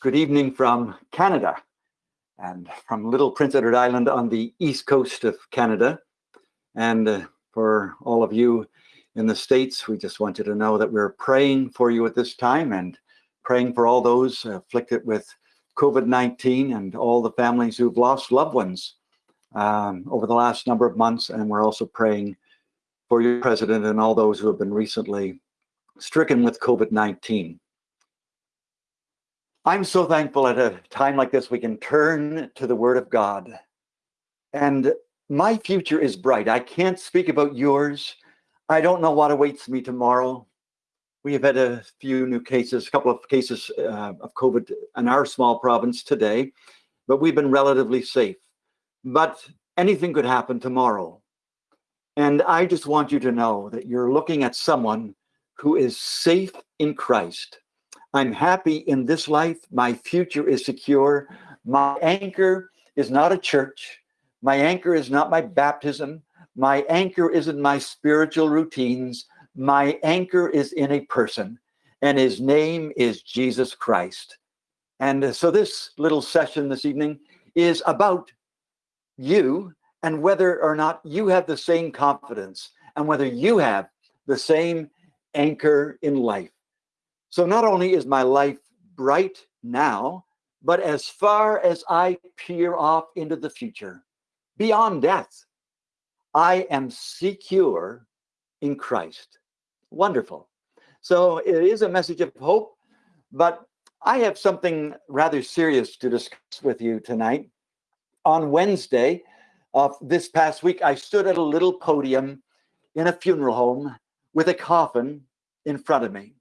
good evening from Canada and from little Prince Edward Island on the east coast of Canada. And uh, for all of you in the States, we just want you to know that we're praying for you at this time and praying for all those afflicted with COVID-19 and all the families who've lost loved ones um, over the last number of months. And we're also praying for your president and all those who have been recently stricken with COVID-19. I'm so thankful at a time like this, we can turn to the word of God. And my future is bright. I can't speak about yours. I don't know what awaits me tomorrow. We have had a few new cases, a couple of cases uh, of COVID in our small province today, but we've been relatively safe. But anything could happen tomorrow. And I just want you to know that you're looking at someone who is safe in Christ. I'm happy in this life. My future is secure. My anchor is not a church. My anchor is not my baptism. My anchor isn't my spiritual routines. My anchor is in a person, and his name is Jesus Christ. And so this little session this evening is about you and whether or not you have the same confidence and whether you have the same anchor in life. So not only is my life bright now, but as far as I peer off into the future, beyond death, I am secure in Christ. Wonderful. So it is a message of hope, but I have something rather serious to discuss with you tonight. On Wednesday of this past week, I stood at a little podium in a funeral home with a coffin in front of me.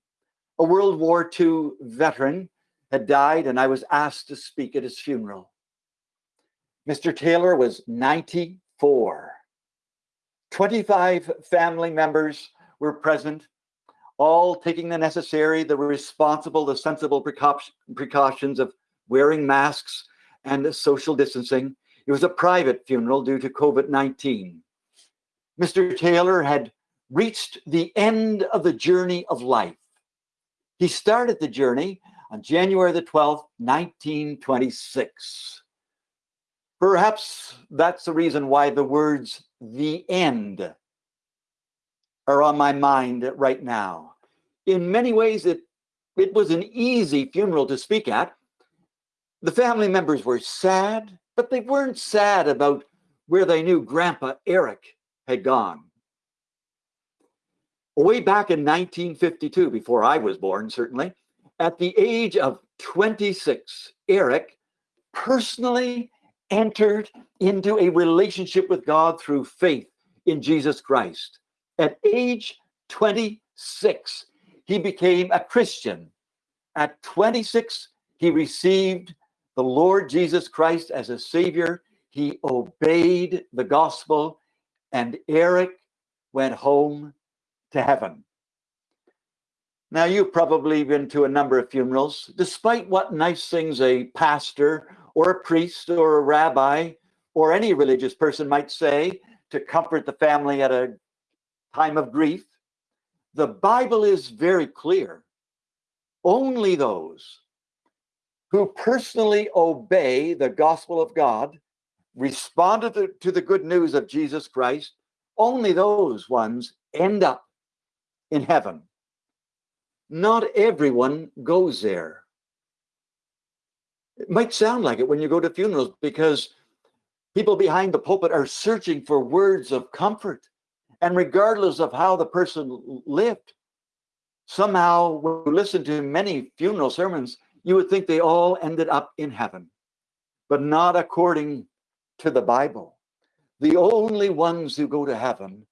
A World War II veteran had died, and I was asked to speak at his funeral. Mr. Taylor was 94. 25 family members were present, all taking the necessary, the responsible, the sensible precautions of wearing masks and social distancing. It was a private funeral due to COVID-19. Mr. Taylor had reached the end of the journey of life. He started the journey on January the 12th, 1926. Perhaps that's the reason why the words the end are on my mind right now. In many ways, it, it was an easy funeral to speak at. The family members were sad, but they weren't sad about where they knew Grandpa Eric had gone way back in 1952, before I was born, certainly, at the age of 26, Eric personally entered into a relationship with God through faith in Jesus Christ. At age 26, he became a Christian. At 26, he received the Lord Jesus Christ as a savior. He obeyed the gospel and Eric went home to heaven. Now, you've probably been to a number of funerals. Despite what nice things a pastor or a priest or a rabbi or any religious person might say to comfort the family at a time of grief, the Bible is very clear. Only those who personally obey the gospel of God, respond to the, to the good news of Jesus Christ, only those ones end up in heaven. Not everyone goes there. It might sound like it when you go to funerals because people behind the pulpit are searching for words of comfort. And regardless of how the person lived, somehow when you listen to many funeral sermons, you would think they all ended up in heaven, but not according to the Bible. The only ones who go to heaven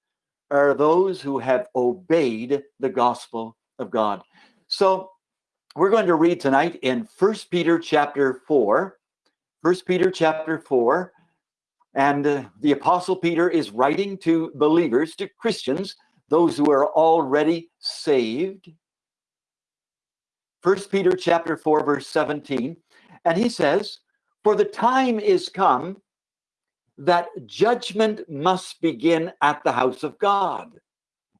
are those who have obeyed the gospel of God. So we're going to read tonight in First Peter chapter 4. First Peter chapter 4. And uh, the Apostle Peter is writing to believers, to Christians, those who are already saved. First Peter chapter 4, verse 17. And he says, For the time is come that judgment must begin at the house of God.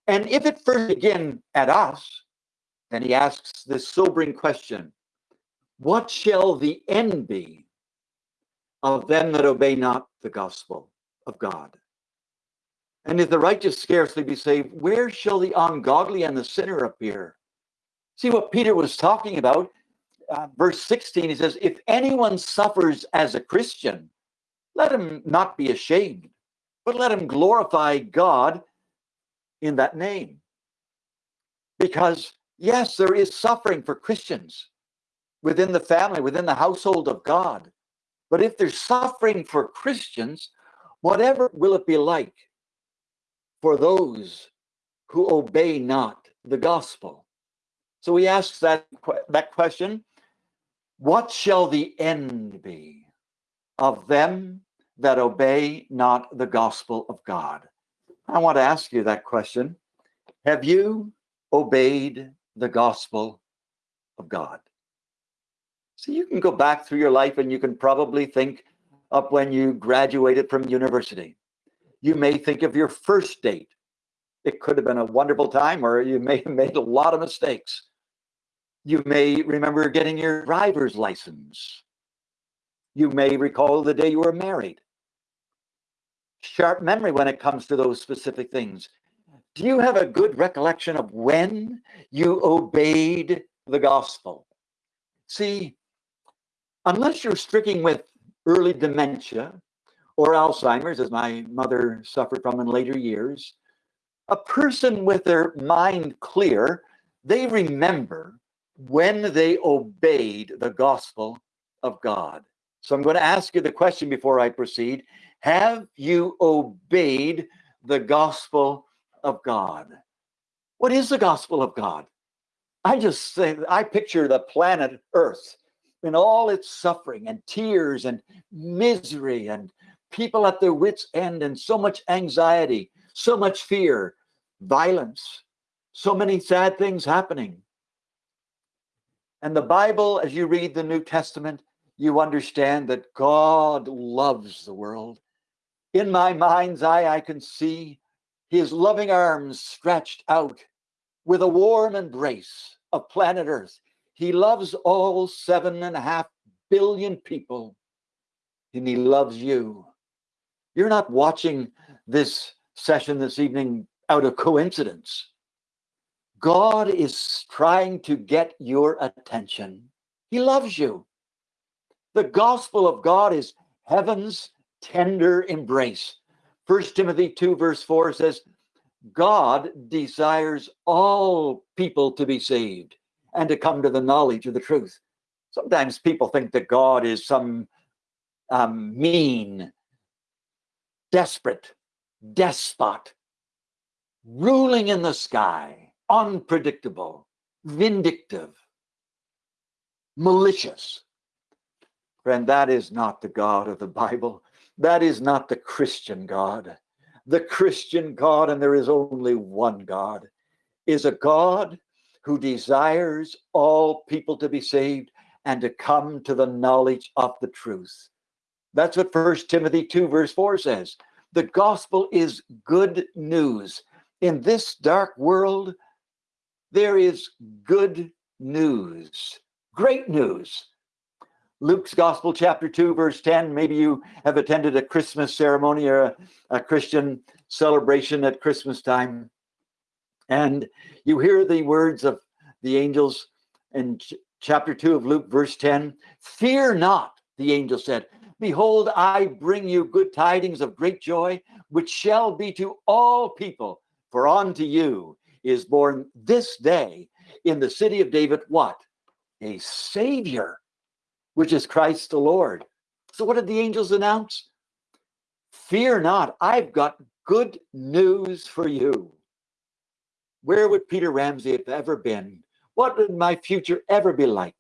And if it first begin at us, then he asks this sobering question, What shall the end be of them that obey not the gospel of God? And if the righteous scarcely be saved, where shall the ungodly and the sinner appear? See what Peter was talking about. Uh, verse 16, he says, If anyone suffers as a Christian, let him not be ashamed, but let him glorify God in that name. Because, yes, there is suffering for Christians within the family, within the household of God. But if there's suffering for Christians, whatever will it be like for those who obey not the gospel? So he asks that, that question What shall the end be of them that obey not the gospel of God? I want to ask you that question. Have you obeyed the gospel of God? So you can go back through your life and you can probably think of when you graduated from university. You may think of your first date. It could have been a wonderful time, or you may have made a lot of mistakes. You may remember getting your driver's license. You may recall the day you were married. Sharp memory when it comes to those specific things. Do you have a good recollection of when you obeyed the gospel? See, unless you're stricken with early dementia or Alzheimer's, as my mother suffered from in later years, a person with their mind clear, they remember when they obeyed the gospel of God. So I'm going to ask you the question before I proceed. Have you obeyed the gospel of God? What is the gospel of God? I just say, I picture the planet Earth in all its suffering and tears and misery and people at their wits' end and so much anxiety, so much fear, violence, so many sad things happening. And the Bible, as you read the New Testament, you understand that God loves the world. In my mind's eye, I can see his loving arms stretched out with a warm embrace of planet Earth. He loves all seven and a half billion people, and He loves you. You're not watching this session this evening out of coincidence. God is trying to get your attention. He loves you. The gospel of God is heaven's tender embrace. First Timothy 2, verse 4 says, God desires all people to be saved and to come to the knowledge of the truth. Sometimes people think that God is some um, mean, desperate despot ruling in the sky, unpredictable, vindictive, malicious. Friend, that is not the God of the Bible. That is not the Christian God. The Christian God, and there is only one God, is a God who desires all people to be saved and to come to the knowledge of the truth. That's what First Timothy 2, verse 4 says. The gospel is good news. In this dark world, there is good news, great news. Luke's Gospel, chapter 2, verse 10. Maybe you have attended a Christmas ceremony or a, a Christian celebration at Christmas time. And you hear the words of the angels in ch- chapter 2 of Luke, verse 10 Fear not, the angel said. Behold, I bring you good tidings of great joy, which shall be to all people. For unto you is born this day in the city of David what? A Savior, which is Christ the Lord. So, what did the angels announce? Fear not, I've got good news for you. Where would Peter Ramsey have ever been? What would my future ever be like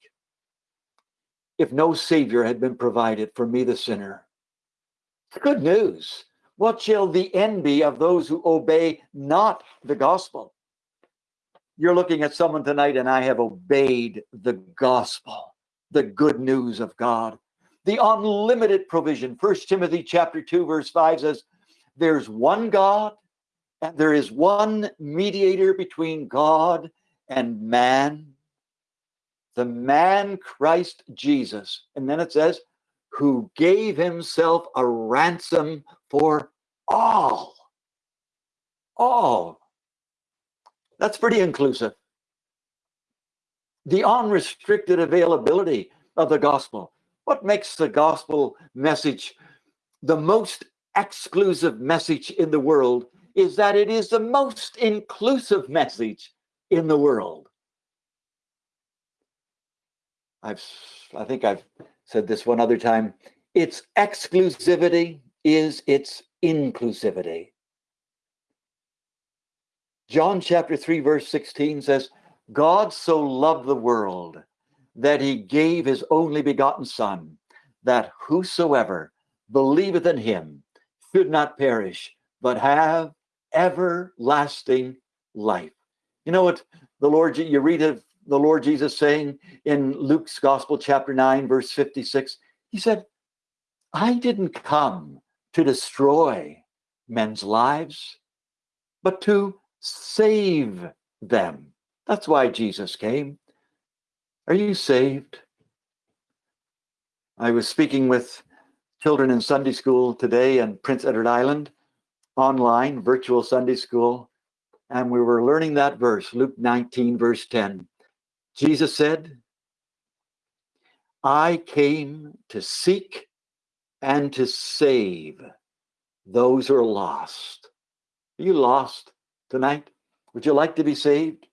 if no Savior had been provided for me, the sinner? Good news. What shall the end be of those who obey not the gospel? You're looking at someone tonight, and I have obeyed the gospel, the good news of God, the unlimited provision. First Timothy chapter 2, verse 5 says, There's one God and there is one mediator between God and man, the man Christ Jesus. And then it says, who gave himself a ransom for all. All. That's pretty inclusive. The unrestricted availability of the gospel. What makes the gospel message the most exclusive message in the world is that it is the most inclusive message in the world. I've I think I've said this one other time. Its exclusivity is its inclusivity. John chapter 3 verse 16 says, God so loved the world that he gave his only begotten son that whosoever believeth in him should not perish but have everlasting life. You know what the Lord you read of the Lord Jesus saying in Luke's Gospel, chapter 9, verse 56, he said, I didn't come to destroy men's lives, but to save them. That's why Jesus came. Are you saved? I was speaking with children in Sunday school today in Prince Edward Island, online, virtual Sunday school, and we were learning that verse, Luke 19, verse 10. Jesus said, I came to seek and to save those who are lost. Are you lost tonight? Would you like to be saved?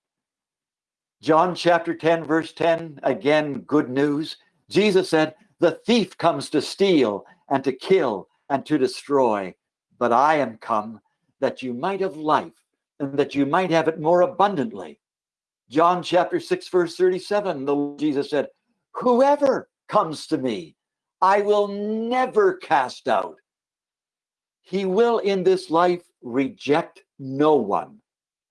John chapter 10, verse 10, again, good news. Jesus said, The thief comes to steal and to kill and to destroy, but I am come that you might have life and that you might have it more abundantly. John chapter 6, verse 37, the Lord Jesus said, Whoever comes to me, I will never cast out. He will in this life reject no one,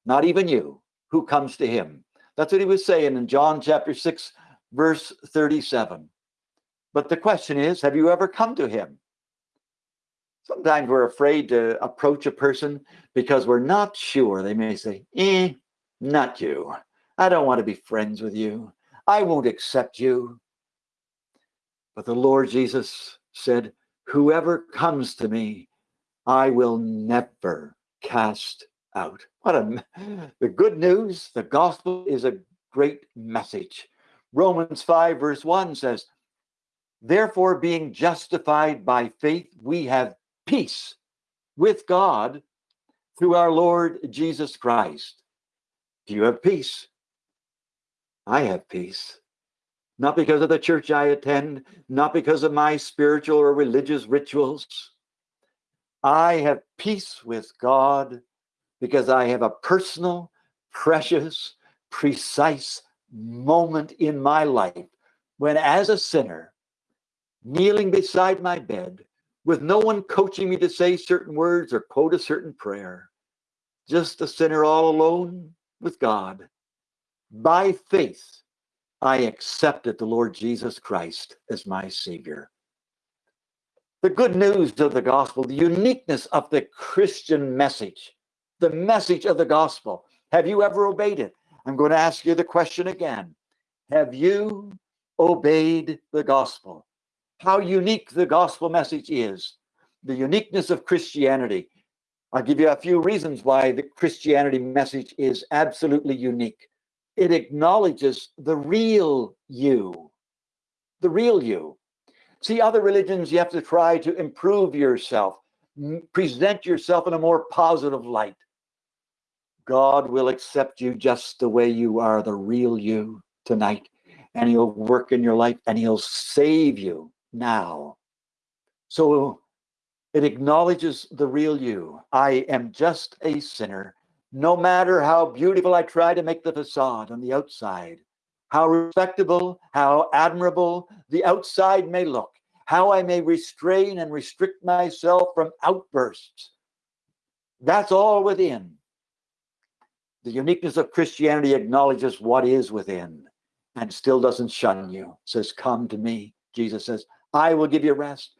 not even you, who comes to him. That's what he was saying in John chapter 6, verse 37. But the question is, have you ever come to him? Sometimes we're afraid to approach a person because we're not sure. They may say, eh, not you. I don't want to be friends with you. I won't accept you. But the Lord Jesus said, Whoever comes to me, I will never cast out. What a the good news, the gospel is a great message. Romans 5, verse 1 says, Therefore, being justified by faith, we have peace with God through our Lord Jesus Christ. Do you have peace? I have peace. Not because of the church I attend, not because of my spiritual or religious rituals. I have peace with God because I have a personal, precious, precise moment in my life when, as a sinner, kneeling beside my bed, with no one coaching me to say certain words or quote a certain prayer, just a sinner all alone with God, by faith, I accepted the Lord Jesus Christ as my Savior. The good news of the gospel, the uniqueness of the Christian message, the message of the gospel. Have you ever obeyed it? I'm going to ask you the question again. Have you obeyed the gospel? How unique the gospel message is, the uniqueness of Christianity. I'll give you a few reasons why the Christianity message is absolutely unique it acknowledges the real you, the real you. See, other religions, you have to try to improve yourself, present yourself in a more positive light. God will accept you just the way you are, the real you tonight, and He'll work in your life and He'll save you now. So it acknowledges the real you. I am just a sinner no matter how beautiful I try to make the facade on the outside, how respectable, how admirable the outside may look, how I may restrain and restrict myself from outbursts, that's all within. The uniqueness of Christianity acknowledges what is within and still doesn't shun you. Says, Come to me. Jesus says, I will give you rest.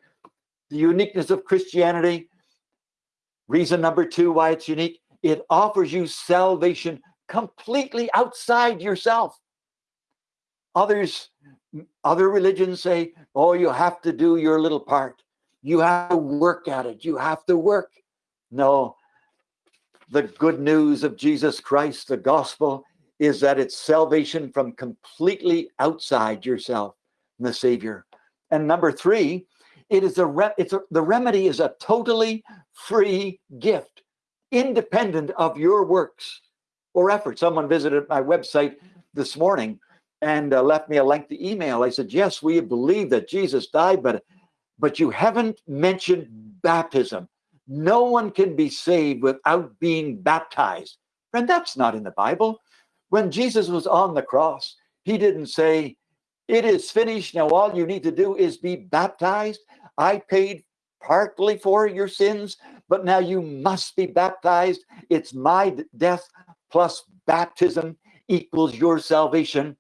The uniqueness of Christianity, reason number two why it's unique, it offers you salvation completely outside yourself. Others, other religions say, oh, you have to do your little part. You have to work at it. You have to work. No, the good news of Jesus Christ, the gospel, is that it's salvation from completely outside yourself, the Savior. And number three, it is a re- it's a, the remedy is a totally free gift, independent of your works or effort. Someone visited my website this morning and uh, left me a lengthy email. I said, "Yes, we believe that Jesus died, but but you haven't mentioned baptism. No one can be saved without being baptized." And that's not in the Bible. When Jesus was on the cross, he didn't say, It is finished. Now all you need to do is be baptized. I paid partly for your sins, but now you must be baptized. It's my death plus baptism equals your salvation.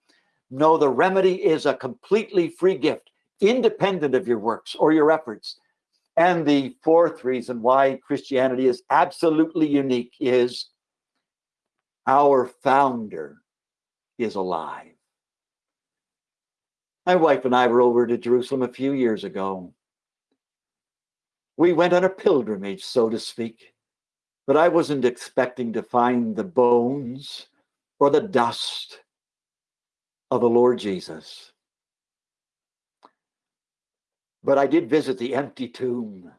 No, the remedy is a completely free gift, independent of your works or your efforts. And the fourth reason why Christianity is absolutely unique is our founder is alive. My wife and I were over to Jerusalem a few years ago. We went on a pilgrimage, so to speak, but I wasn't expecting to find the bones or the dust of the Lord Jesus. But I did visit the empty tomb.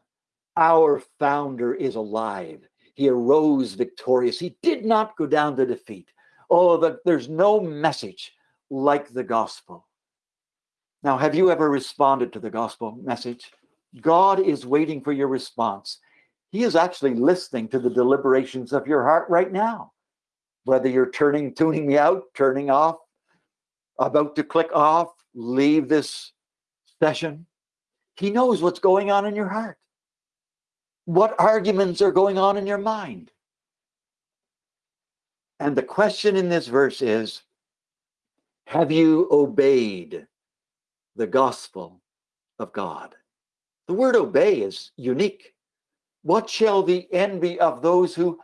Our founder is alive. He arose victorious. He did not go down to defeat. Oh, the, there's no message like the gospel. Now, have you ever responded to the gospel message? God is waiting for your response. He is actually listening to the deliberations of your heart right now. Whether you're turning, tuning me out, turning off, about to click off, leave this session, He knows what's going on in your heart what arguments are going on in your mind. And the question in this verse is Have you obeyed the gospel of God? The word obey is unique. What shall the envy of those who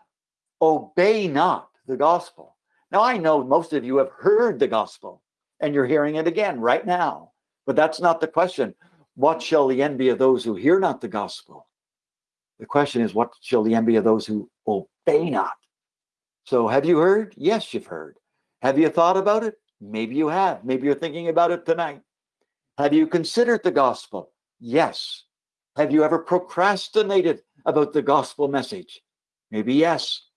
obey not the gospel? Now, I know most of you have heard the gospel and you're hearing it again right now, but that's not the question. What shall the envy of those who hear not the gospel? The question is, what shall the envy of those who obey not? So, have you heard? Yes, you've heard. Have you thought about it? Maybe you have. Maybe you're thinking about it tonight. Have you considered the gospel? Yes. Have you ever procrastinated about the gospel message? Maybe yes.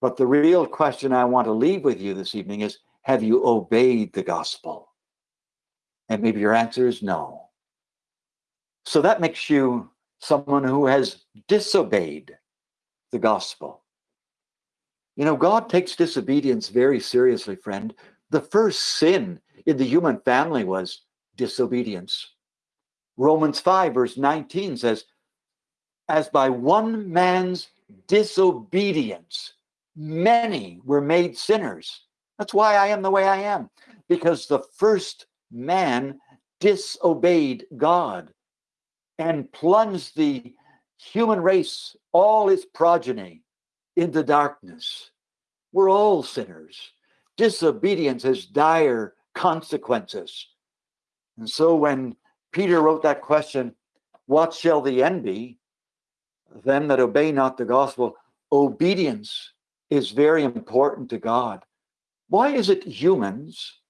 But the real question I want to leave with you this evening is Have you obeyed the gospel? And maybe your answer is no. So that makes you someone who has disobeyed the gospel. You know, God takes disobedience very seriously, friend. The first sin in the human family was disobedience. Romans 5, verse 19 says, As by one man's disobedience, many were made sinners. That's why I am the way I am, because the first man disobeyed God and plunged the human race, all its progeny, into darkness. We're all sinners. Disobedience has dire consequences. And so when Peter wrote that question, What shall the end be? Them that obey not the gospel, obedience is very important to God. Why is it humans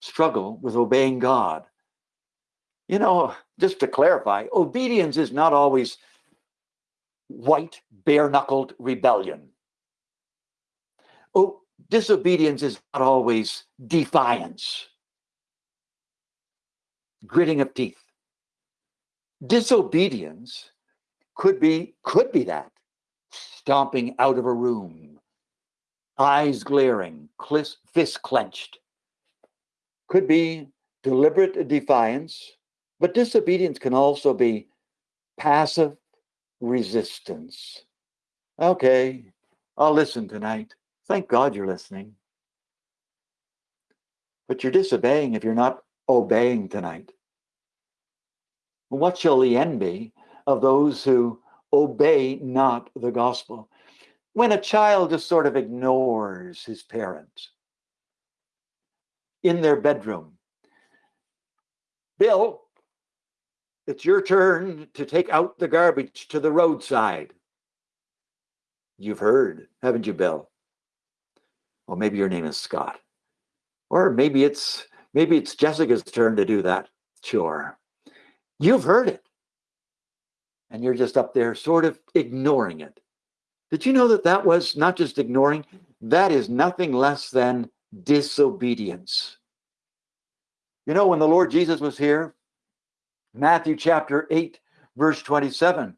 struggle with obeying God? You know, just to clarify, obedience is not always white, bare knuckled rebellion. Oh, disobedience is not always defiance, gritting of teeth. Disobedience could be could be that stomping out of a room, eyes glaring, fist clenched. Could be deliberate defiance, but disobedience can also be passive resistance. Okay, I'll listen tonight. Thank God you're listening. But you're disobeying if you're not obeying tonight. What shall the end be of those who obey not the gospel? When a child just sort of ignores his parents, in their bedroom. Bill, it's your turn to take out the garbage to the roadside. You've heard, haven't you, Bill? Well, maybe your name is Scott. Or maybe it's maybe it's Jessica's turn to do that chore. You've heard it. And you're just up there sort of ignoring it. Did you know that that was not just ignoring, that is nothing less than disobedience. You know, when the Lord Jesus was here, Matthew chapter 8, verse 27,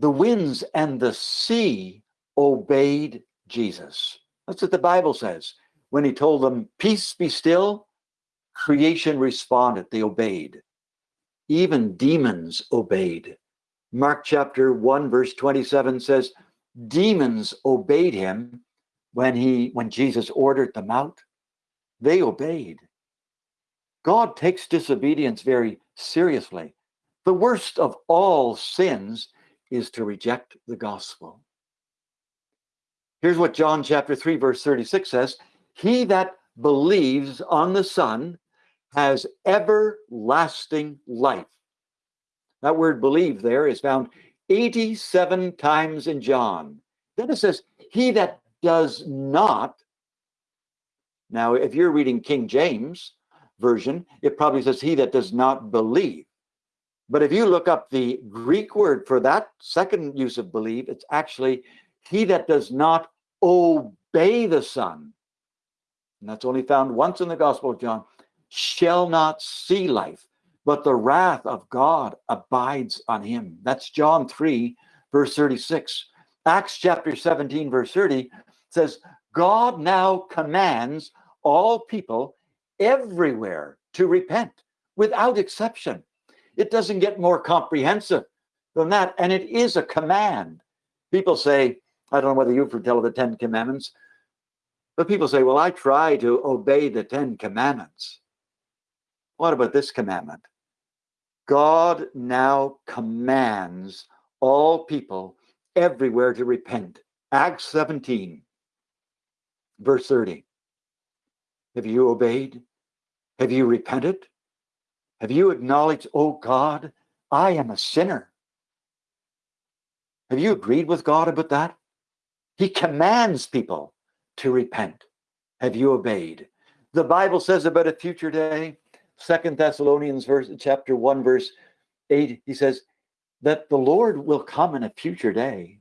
the winds and the sea obeyed Jesus. That's what the Bible says. When he told them, Peace be still, creation responded, they obeyed. Even demons obeyed. Mark chapter 1, verse 27 says, Demons obeyed him when he when Jesus ordered them out. They obeyed. God takes disobedience very seriously. The worst of all sins is to reject the gospel. Here's what John chapter 3, verse 36 says He that believes on the Son has everlasting life. That word believe there is found 87 times in John. Then it says, He that does not. Now, if you're reading King James Version, it probably says, He that does not believe. But if you look up the Greek word for that second use of believe, it's actually he that does not obey the Son, and that's only found once in the Gospel of John, shall not see life, but the wrath of God abides on him. That's John 3, verse 36. Acts chapter 17, verse 30 says, God now commands all people everywhere to repent without exception. It doesn't get more comprehensive than that. And it is a command. People say, I don't know whether you've heard tell of the Ten Commandments, but people say, well, I try to obey the Ten Commandments. What about this commandment? God now commands all people everywhere to repent. Acts 17, verse 30. Have you obeyed? Have you repented? Have you acknowledged, oh God, I am a sinner? Have you agreed with God about that? He commands people to repent. Have you obeyed? The Bible says about a future day, Second Thessalonians verse chapter 1, verse 8, he says that the Lord will come in a future day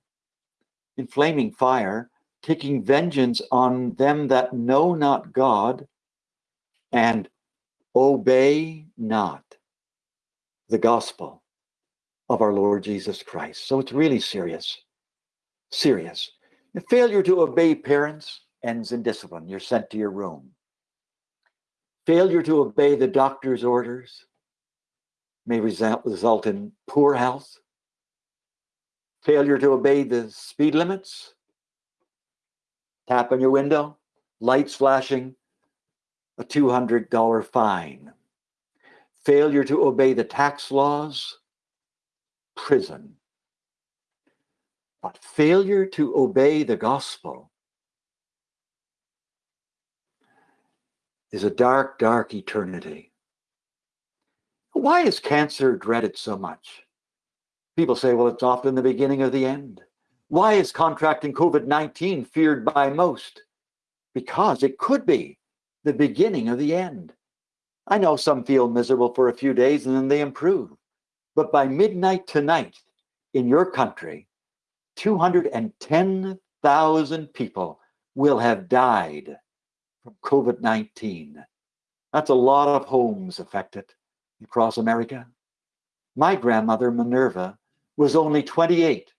in flaming fire, taking vengeance on them that know not God and obey not the gospel of our Lord Jesus Christ. So it's really serious. Serious. The failure to obey parents ends in discipline. You're sent to your room. Failure to obey the doctor's orders may result, result in poor health. Failure to obey the speed limits. Tap on your window, lights flashing, a $200 fine. Failure to obey the tax laws, prison. But failure to obey the gospel is a dark, dark eternity. Why is cancer dreaded so much? People say, well, it's often the beginning of the end. Why is contracting COVID 19 feared by most? Because it could be the beginning of the end. I know some feel miserable for a few days and then they improve. But by midnight tonight in your country, 210,000 people will have died from COVID 19. That's a lot of homes affected across America. My grandmother, Minerva, was only 28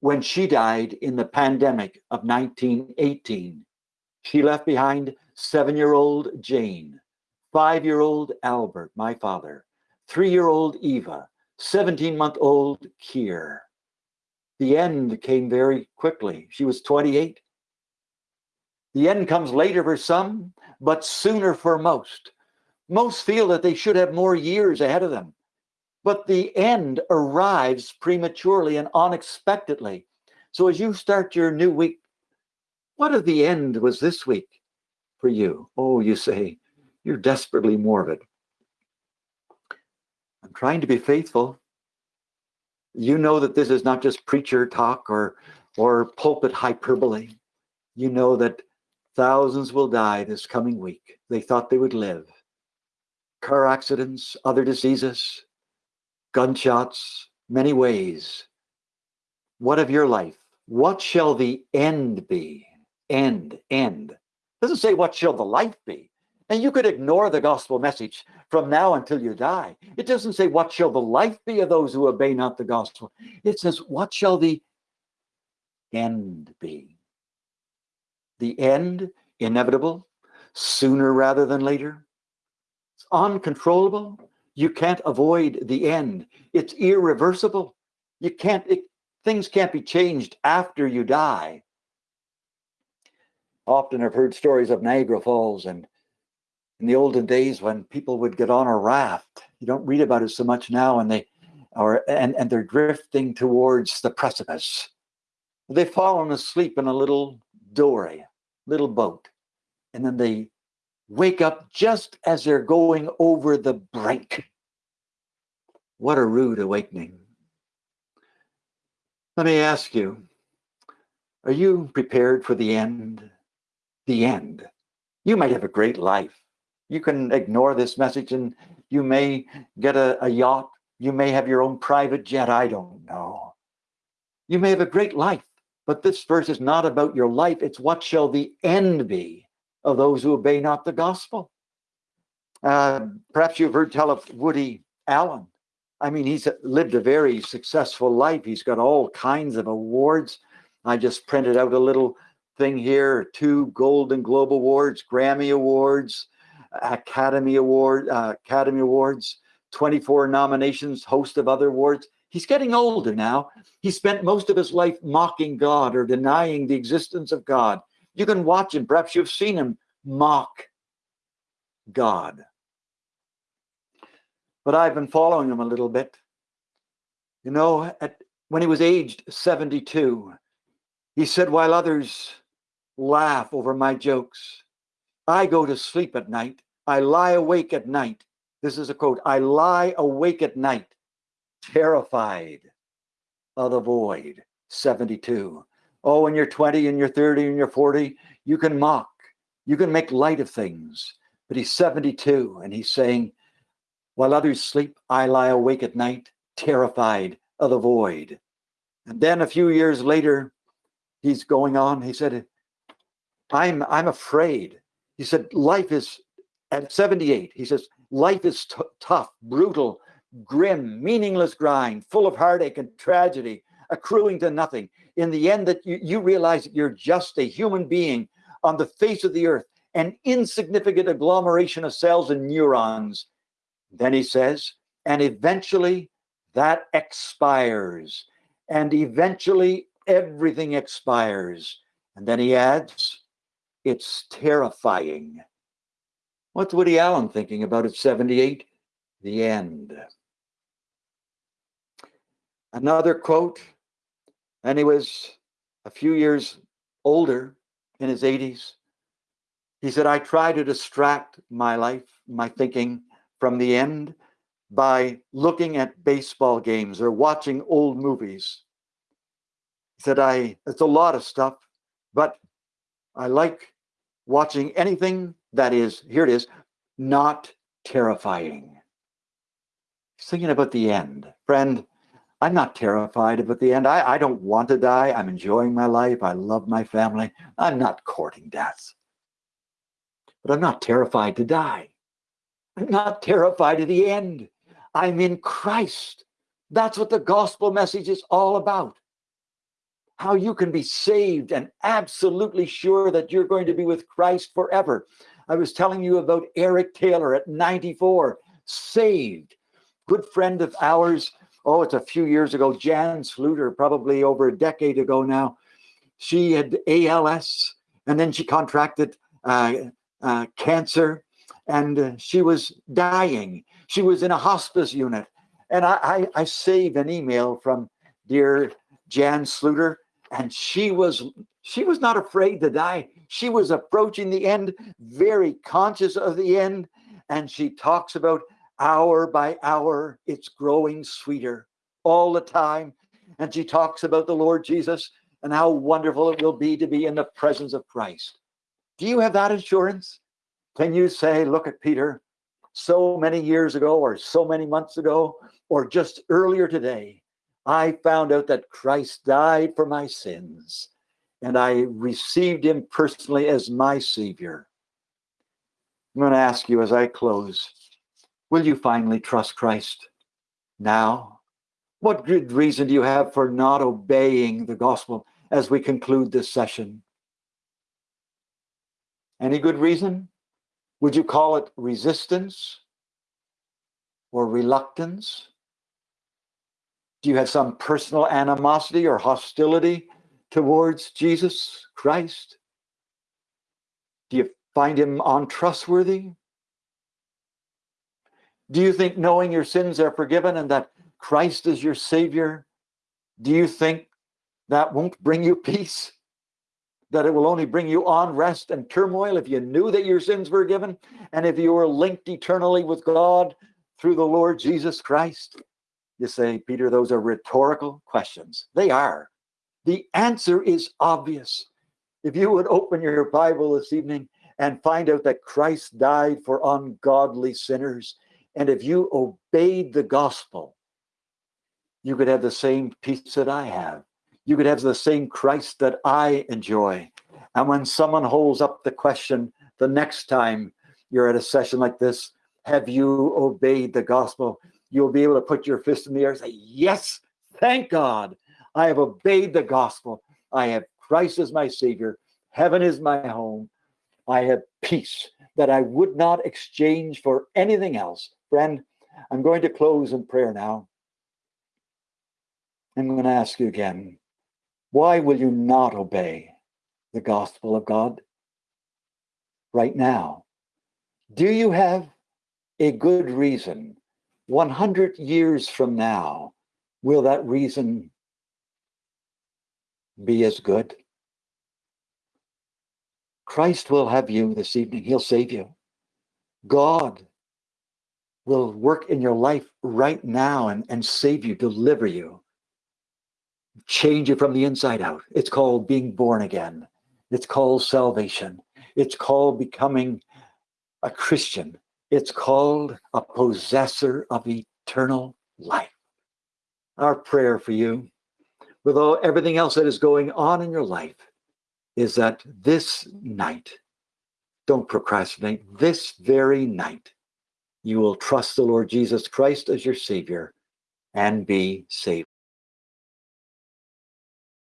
when she died in the pandemic of 1918. She left behind seven year old Jane, five year old Albert, my father, three year old Eva, 17 month old Kier. The end came very quickly. She was 28. The end comes later for some, but sooner for most. Most feel that they should have more years ahead of them. But the end arrives prematurely and unexpectedly. So as you start your new week, what of the end was this week? For you. Oh, you say, you're desperately morbid. I'm trying to be faithful. You know that this is not just preacher talk or, or pulpit hyperbole. You know that thousands will die this coming week. They thought they would live. Car accidents, other diseases, gunshots, many ways. What of your life? What shall the end be? End, end. It doesn't say what shall the life be. And you could ignore the gospel message from now until you die. It doesn't say, What shall the life be of those who obey not the gospel? It says, What shall the end be? The end, inevitable, sooner rather than later. It's uncontrollable. You can't avoid the end. It's irreversible. You can't, it, things can't be changed after you die. Often I've heard stories of Niagara Falls and in the olden days when people would get on a raft. You don't read about it so much now, and they or and, and they're drifting towards the precipice. They've fallen asleep in a little dory, little boat, and then they wake up just as they're going over the brink. What a rude awakening. Let me ask you, are you prepared for the end? The end. You might have a great life you can ignore this message and you may get a, a yacht. You may have your own private jet. I don't know. You may have a great life, but this verse is not about your life. It's what shall the end be of those who obey not the gospel. Uh, perhaps you've heard tell of Woody Allen. I mean, he's lived a very successful life. He's got all kinds of awards. I just printed out a little thing here two Golden Globe Awards, Grammy Awards, Academy Award, uh, Academy Awards, 24 nominations, host of other awards. He's getting older now. He spent most of his life mocking God or denying the existence of God. You can watch him. Perhaps you've seen him mock God. But I've been following him a little bit. You know, at, when he was aged 72, he said, while others laugh over my jokes, I go to sleep at night. I lie awake at night. This is a quote I lie awake at night, terrified of the void. 72. Oh, when you're 20 and you're 30 and you're 40, you can mock, you can make light of things. But he's 72 and he's saying, while others sleep, I lie awake at night, terrified of the void. And then a few years later, he's going on. He said, I'm, I'm afraid he said, life is, at 78, he says, life is tough, brutal, grim, meaningless grind, full of heartache and tragedy, accruing to nothing. In the end, that you, you realize that you're just a human being on the face of the earth, an insignificant agglomeration of cells and neurons. Then he says, and eventually that expires. And eventually everything expires. And then he adds, it's terrifying. What's Woody Allen thinking about at 78? The end. Another quote, and he was a few years older in his 80s. He said, I try to distract my life, my thinking from the end by looking at baseball games or watching old movies. He said, I, it's a lot of stuff, but I like watching anything that is, here it is, not terrifying. thinking about the end. Friend, I'm not terrified about the end. I, I don't want to die. I'm enjoying my life. I love my family. I'm not courting death. But I'm not terrified to die. I'm not terrified of the end. I'm in Christ. That's what the gospel message is all about how you can be saved and absolutely sure that you're going to be with Christ forever. I was telling you about Eric Taylor at 94, saved, good friend of ours. Oh, it's a few years ago. Jan Sluter, probably over a decade ago now. She had ALS, and then she contracted uh, uh, cancer, and uh, she was dying. She was in a hospice unit. And I, I, I saved an email from dear Jan Sluter, and she was she was not afraid to die She was approaching the end, very conscious of the end. And she talks about hour by hour, it's growing sweeter all the time. And she talks about the Lord Jesus and how wonderful it will be to be in the presence of Christ. Do you have that assurance? Can you say, look at Peter, so many years ago, or so many months ago, or just earlier today, I found out that Christ died for my sins and I received him personally as my Savior. I'm going to ask you as I close will you finally trust Christ now? What good reason do you have for not obeying the gospel as we conclude this session? Any good reason? Would you call it resistance or reluctance? Do you have some personal animosity or hostility towards Jesus Christ? Do you find him untrustworthy? Do you think knowing your sins are forgiven and that Christ is your Savior, do you think that won't bring you peace? That it will only bring you unrest and turmoil if you knew that your sins were forgiven and if you were linked eternally with God through the Lord Jesus Christ? You say, Peter, those are rhetorical questions. They are. The answer is obvious. If you would open your Bible this evening and find out that Christ died for ungodly sinners, and if you obeyed the gospel, you could have the same peace that I have. You could have the same Christ that I enjoy. And when someone holds up the question the next time you're at a session like this, have you obeyed the gospel? You'll be able to put your fist in the air and say, Yes, thank God. I have obeyed the gospel. I have Christ as my Savior. Heaven is my home. I have peace that I would not exchange for anything else. Friend, I'm going to close in prayer now. I'm going to ask you again why will you not obey the gospel of God right now? Do you have a good reason 100 years from now, will that reason be as good? Christ will have you this evening. He'll save you. God will work in your life right now and, and save you, deliver you, change you from the inside out. It's called being born again. It's called salvation. It's called becoming a Christian. It's called a possessor of eternal life. Our prayer for you, with all everything else that is going on in your life, is that this night, don't procrastinate, this very night, you will trust the Lord Jesus Christ as your Savior and be saved.